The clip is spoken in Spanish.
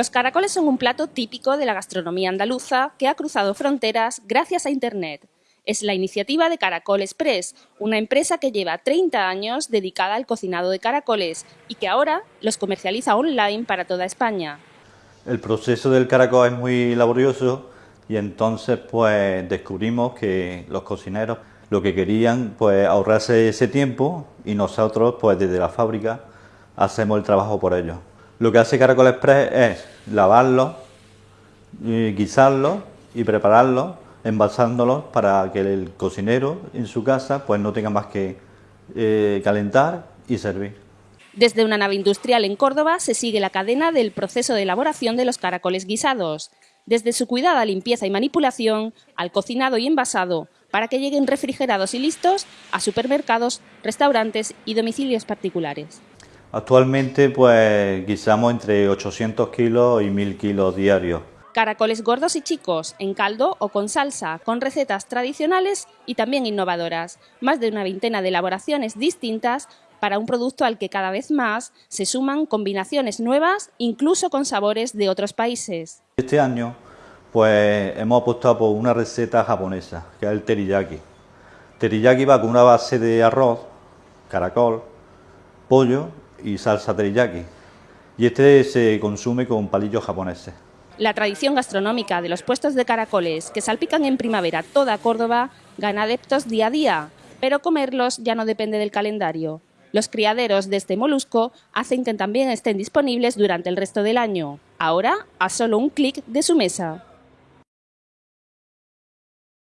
Los caracoles son un plato típico de la gastronomía andaluza que ha cruzado fronteras gracias a Internet. Es la iniciativa de Caracol Express, una empresa que lleva 30 años dedicada al cocinado de caracoles y que ahora los comercializa online para toda España. El proceso del caracol es muy laborioso y entonces pues descubrimos que los cocineros lo que querían pues ahorrarse ese tiempo y nosotros pues desde la fábrica hacemos el trabajo por ellos. Lo que hace Caracol Express es lavarlo, guisarlo y prepararlo, envasándolo para que el cocinero en su casa pues no tenga más que eh, calentar y servir. Desde una nave industrial en Córdoba se sigue la cadena del proceso de elaboración de los caracoles guisados, desde su cuidada limpieza y manipulación al cocinado y envasado, para que lleguen refrigerados y listos a supermercados, restaurantes y domicilios particulares. Actualmente pues guisamos entre 800 kilos y 1000 kilos diarios. Caracoles gordos y chicos, en caldo o con salsa, con recetas tradicionales y también innovadoras. Más de una veintena de elaboraciones distintas para un producto al que cada vez más se suman combinaciones nuevas, incluso con sabores de otros países. Este año pues hemos apostado por una receta japonesa, que es el teriyaki. Teriyaki va con una base de arroz, caracol, pollo y salsa teriyaki. Y este se consume con palillos japoneses. La tradición gastronómica de los puestos de caracoles que salpican en primavera toda Córdoba gana adeptos día a día, pero comerlos ya no depende del calendario. Los criaderos de este molusco hacen que también estén disponibles durante el resto del año, ahora a solo un clic de su mesa.